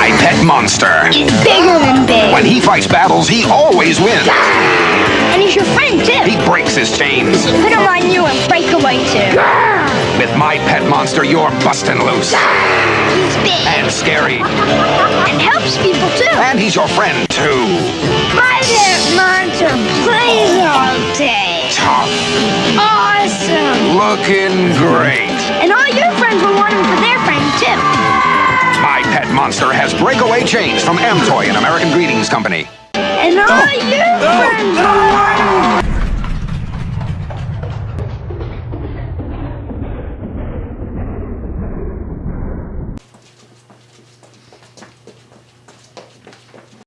My Pet Monster. He's bigger than big. When he fights battles, he always wins. And he's your friend, too. He breaks his chains. Put him on you and break away, too. With My Pet Monster, you're busting loose. He's big. And scary. And helps people, too. And he's your friend, too. My pet monster plays all day. Tough. Awesome. Looking great. And all your friends Monster has breakaway chains from Amtoy and American Greetings Company. And all your friends will want